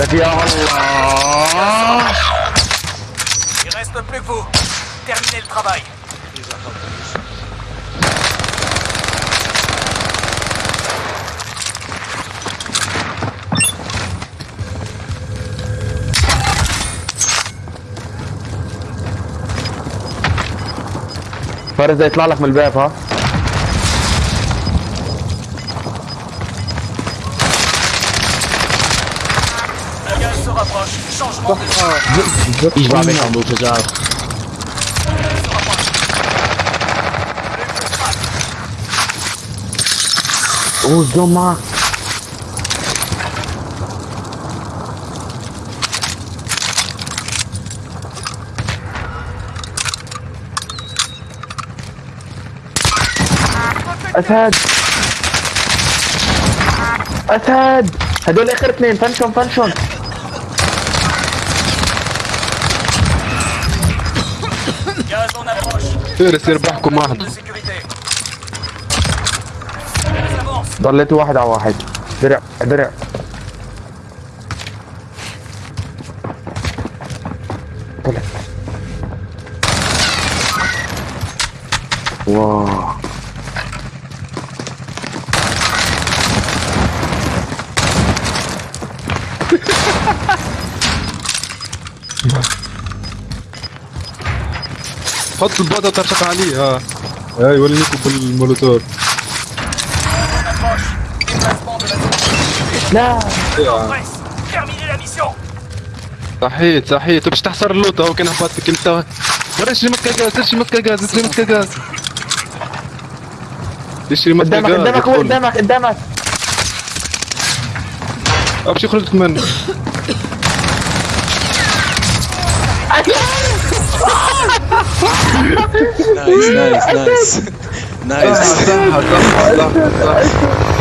لك يا الله Il reste plus que vous. Terminez le travail. فارس ده يطلع لك من الباب ها Rapproche. Changement de Ich war weg am Motorrad. اوه الزوم معك اسد اسد هدول اخر اثنين فنشون فنشون فارس يربحكم واحد De sécurité. Gaz avance. ضليت واحد على واحد درع درع طلع واو حط البوطة وترشق عليه ها اي وليكم بالمولوتور Approche. Déplacement de la zone. لا. صحيت صحيت باش تحصر اللوطة هو كان هبطك انت برشي مسكة غاز اشري مسكة غاز اشري مسكة غاز اشري مسكة قدامك غاز قدامك هو يدخل. قدامك قدامك باش يخرجك منه nice, nice, nice. Ah, nice. Ah, ah,